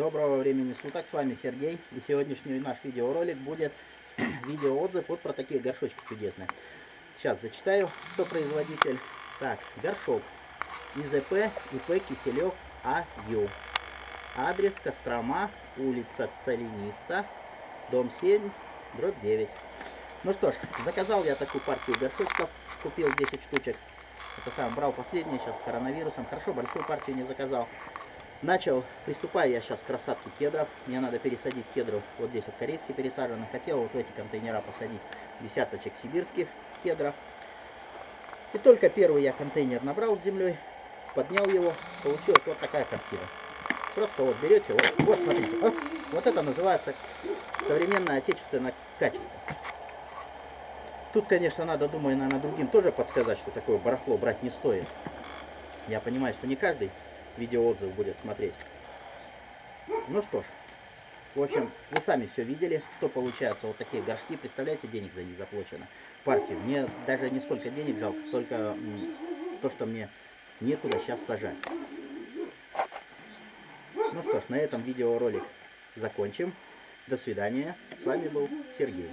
Доброго времени суток, с вами Сергей. И сегодняшний наш видеоролик будет видеоотзыв вот про такие горшочки чудесные. Сейчас зачитаю, кто производитель. Так, горшок. ИЗП ИП Киселев АЮ. Адрес Кострома, улица Талиниста, дом 7, дробь 9. Ну что ж, заказал я такую партию горшочков, купил 10 штучек. Это сам брал последние сейчас с коронавирусом. Хорошо, большую партию не заказал. Начал, приступаю я сейчас к рассадке кедров. Мне надо пересадить кедров. Вот здесь вот корейские пересажены. Хотел вот в эти контейнера посадить десяточек сибирских кедров. И только первый я контейнер набрал с землей, поднял его, получилась вот такая картина. Просто вот берете, вот, вот смотрите, вот, вот это называется современное отечественное качество. Тут, конечно, надо, думаю, наверное, другим тоже подсказать, что такое барахло брать не стоит. Я понимаю, что не каждый видеоотзыв будет смотреть. Ну что ж, в общем, вы сами все видели, что получается. Вот такие горшки, представляете, денег за них заплачено. Партию. Мне даже не сколько денег жалко, столько то, что мне некуда сейчас сажать. Ну что ж, на этом видеоролик закончим. До свидания. С вами был Сергей.